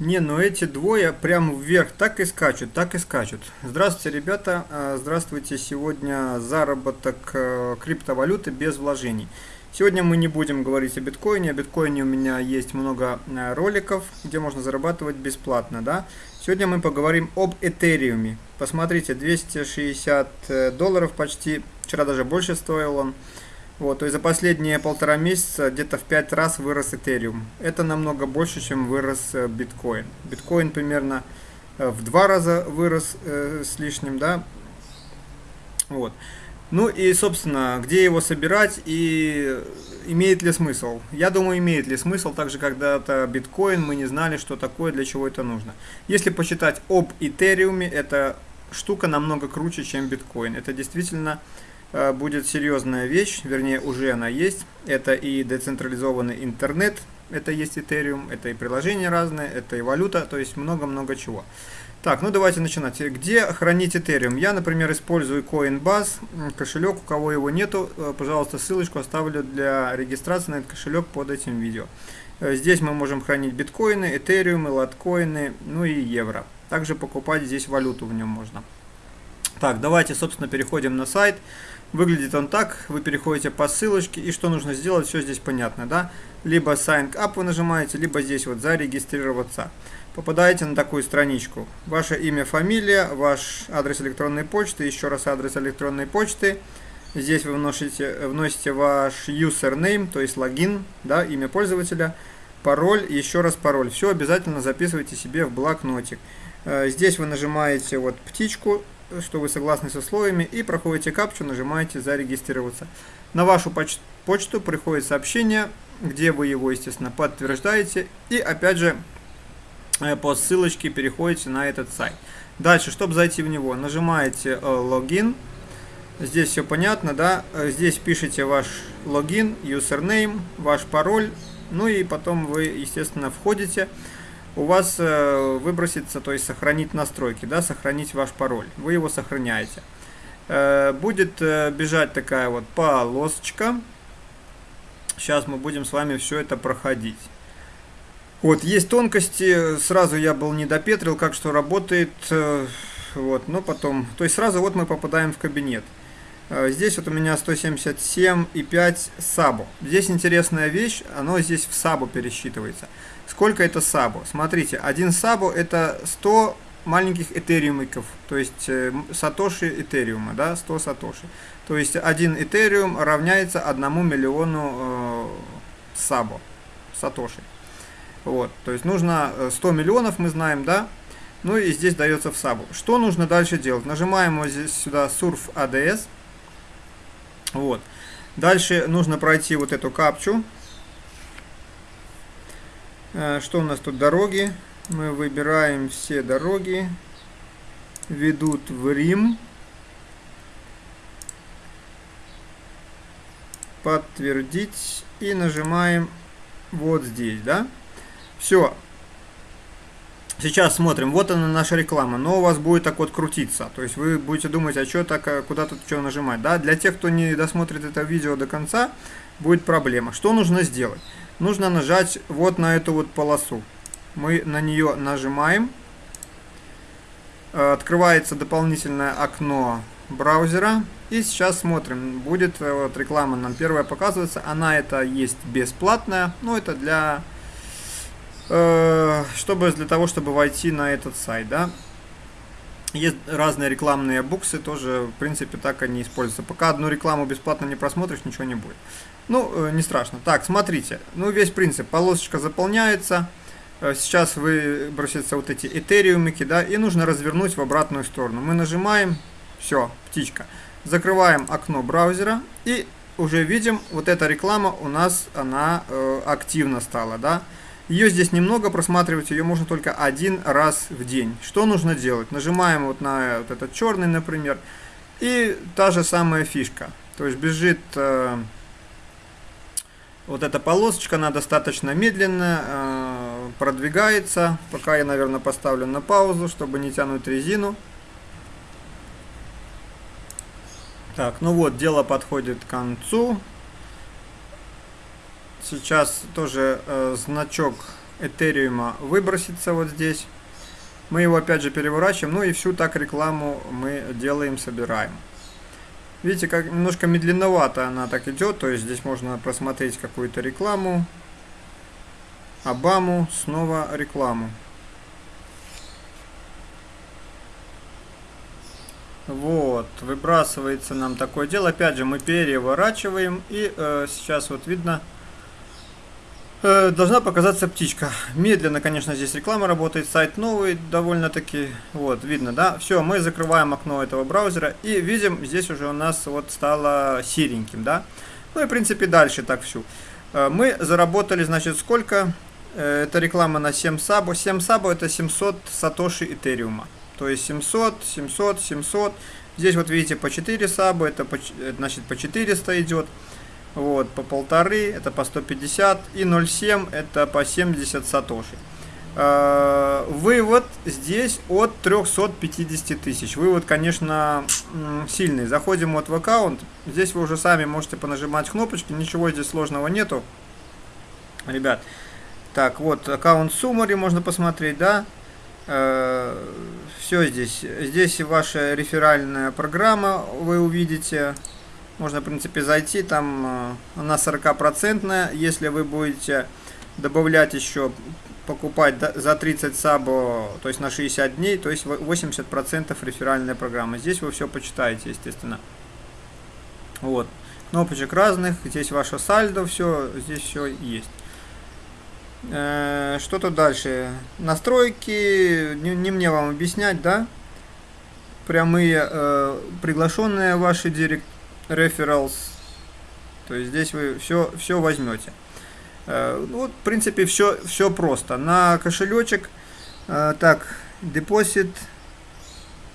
Не, ну эти двое прям вверх так и скачут, так и скачут. Здравствуйте, ребята. А, здравствуйте. Сегодня заработок э, криптовалюты без вложений. Сегодня мы не будем говорить о биткоине. О биткоине у меня есть много э, роликов, где можно зарабатывать бесплатно, да. Сегодня мы поговорим об этериуме. Посмотрите, 260 э, долларов почти. Вчера даже больше стоил он. Вот, то есть за последние полтора месяца где-то в 5 раз вырос Ethereum. Это намного больше, чем вырос э, биткоин. Биткоин примерно э, в два раза вырос э, с лишним, да. Вот. Ну и, собственно, где его собирать и имеет ли смысл? Я думаю, имеет ли смысл, так же когда-то биткоин, мы не знали, что такое, для чего это нужно. Если почитать об Этериуме, эта штука намного круче, чем биткоин. Это действительно будет серьезная вещь, вернее уже она есть. Это и децентрализованный интернет, это есть Ethereum, это и приложения разные, это и валюта, то есть много-много чего. Так, ну давайте начинать. Где хранить Ethereum? Я, например, использую Coinbase, кошелек, у кого его нету, э, пожалуйста, ссылочку оставлю для регистрации на этот кошелек под этим видео. Э, здесь мы можем хранить биткоины, Ethereum, латкоины, ну и евро. Также покупать здесь валюту в нем можно. Так, давайте, собственно, переходим на сайт. Выглядит он так, вы переходите по ссылочке, и что нужно сделать, все здесь понятно, да? Либо Sign Up вы нажимаете, либо здесь вот зарегистрироваться. Попадаете на такую страничку. Ваше имя, фамилия, ваш адрес электронной почты, еще раз адрес электронной почты. Здесь вы вносите, вносите ваш username, то есть логин, да, имя пользователя, пароль, еще раз пароль. Все обязательно записывайте себе в блокнотик. Э, здесь вы нажимаете вот птичку, что вы согласны с условиями, и проходите капчу, нажимаете «Зарегистрироваться». На вашу поч почту приходит сообщение, где вы его, естественно, подтверждаете, и опять же э, по ссылочке переходите на этот сайт. Дальше, чтобы зайти в него, нажимаете э, «Логин», Здесь все понятно, да? Э, здесь пишите ваш логин, username, ваш пароль, ну и потом вы, естественно, входите у вас э, выбросится, то есть сохранить настройки, да, сохранить ваш пароль. Вы его сохраняете. Э, будет э, бежать такая вот полосочка. Сейчас мы будем с вами все это проходить. Вот, есть тонкости, сразу я был не допетрил, как что работает, вот, но потом, то есть сразу вот мы попадаем в кабинет. Э, здесь вот у меня 177,5 сабу. Здесь интересная вещь, оно здесь в сабу пересчитывается. Сколько это сабу? Смотрите, один сабу это 100 маленьких этериумиков, то есть э, сатоши этериума, да, 100 сатоши. То есть один этериум равняется 1 миллиону э, сабу, сатоши. Вот, то есть нужно 100 э, миллионов, мы знаем, да, ну и здесь дается в сабу. Что нужно дальше делать? Нажимаем вот здесь сюда Surf ADS. Вот. Дальше нужно пройти вот эту капчу. Э, что у нас тут дороги? Мы выбираем все дороги. Ведут в Рим. Подтвердить. И нажимаем вот здесь, да? Все. Сейчас смотрим, вот она наша реклама, но у вас будет так вот крутиться. То есть вы будете думать, а что так, а куда тут что нажимать. Да? Для тех, кто не досмотрит это видео до конца, будет проблема. Что нужно сделать? нужно нажать вот на эту вот полосу. Мы на нее нажимаем. Э, открывается дополнительное окно браузера. И сейчас смотрим. Будет э, вот реклама нам первая показывается. Она это есть бесплатная. Но это для... Э, чтобы для того, чтобы войти на этот сайт, да. Есть разные рекламные буксы, тоже, в принципе, так они используются. Пока одну рекламу бесплатно не просмотришь, ничего не будет. Ну, э, не страшно. Так, смотрите. Ну, весь принцип. Полосочка заполняется. Э, сейчас выбросятся вот эти этериумики, да, и нужно развернуть в обратную сторону. Мы нажимаем, все, птичка. Закрываем окно браузера и уже видим, вот эта реклама у нас, она э, активно стала, да. Ее здесь немного, просматривать ее можно только один раз в день. Что нужно делать? Нажимаем вот на вот этот черный, например, и та же самая фишка. То есть бежит э, вот эта полосочка, она достаточно медленно э, продвигается. Пока я, наверное, поставлю на паузу, чтобы не тянуть резину. Так, ну вот, дело подходит к концу. Сейчас тоже э, значок Этериума выбросится вот здесь. Мы его опять же переворачиваем, ну и всю так рекламу мы делаем, собираем. Видите, как немножко медленновато она так идет, то есть здесь можно просмотреть какую-то рекламу. Обаму, снова рекламу. Вот, выбрасывается нам такое дело. Опять же, мы переворачиваем. И э, сейчас вот видно, должна показаться птичка. Медленно, конечно, здесь реклама работает. Сайт новый довольно-таки. Вот, видно, да? Все, мы закрываем окно этого браузера. И видим, здесь уже у нас вот стало сереньким, да? Ну и, в принципе, дальше так всю. Э, мы заработали, значит, сколько? Э, это реклама на 7 сабо. 7 сабо это 700 сатоши этериума. То есть 700, 700, 700. Здесь вот видите по 4 саба, это значит по 400 идет. Вот, по полторы, это по 150. И 0,7 это по 70 сатоши. Э, вывод здесь от 350 тысяч. Вывод, конечно, сильный. Заходим вот в аккаунт. Здесь вы уже сами можете понажимать кнопочки. Ничего здесь сложного нету. Ребят, так, вот аккаунт Summary можно посмотреть, да? Э, все здесь. Здесь ваша реферальная программа, вы увидите. Можно, в принципе, зайти, там э, она 40%. Если вы будете добавлять еще, покупать за 30 сабо, то есть на 60 дней, то есть 80% реферальной программы. Здесь вы все почитаете, естественно. Вот. Кнопочек разных, здесь ваше сальдо, все, здесь все есть. Э, что тут дальше? Настройки, не, не мне вам объяснять, да? Прямые э, приглашенные ваши директ referrals. То есть здесь вы все, все возьмете. Э, ну, в принципе, все, все просто. На кошелечек, э, так, deposit,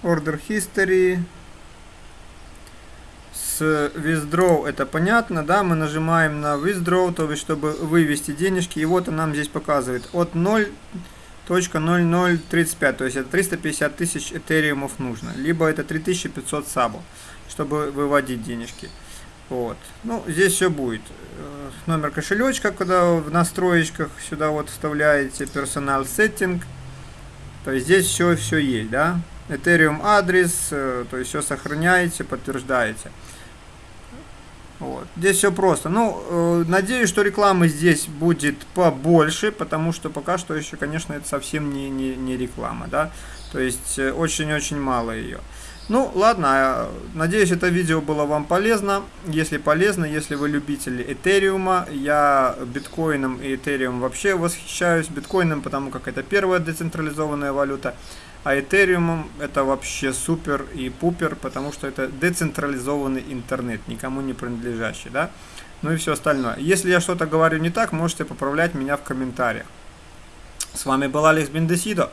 order history, с withdraw это понятно, да, мы нажимаем на withdraw, то есть чтобы вывести денежки, и вот он нам здесь показывает от 0.0035, то есть это 350 тысяч этериумов нужно, либо это 3500 сабов, чтобы выводить денежки. Вот. Ну, здесь все будет. Э, номер кошелечка, когда в настроечках сюда вот вставляете персонал сеттинг. То есть здесь все, все есть, да. Ethereum адрес, э, то есть все сохраняете, подтверждаете. Вот. Здесь все просто. Ну, э, надеюсь, что рекламы здесь будет побольше, потому что пока что еще, конечно, это совсем не, не, не реклама, да. То есть э, очень-очень мало ее. Ну, ладно, а, надеюсь, это видео было вам полезно. Если полезно, если вы любители Этериума, я биткоином и Этериум вообще восхищаюсь. Биткоином, потому как это первая децентрализованная валюта. А Ethereum это вообще супер и пупер, потому что это децентрализованный интернет, никому не принадлежащий, да? Ну и все остальное. Если я что-то говорю не так, можете поправлять меня в комментариях. С вами был Алекс Бендесидо.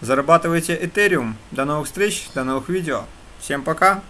Зарабатывайте Ethereum. До новых встреч, до новых видео. Всем пока!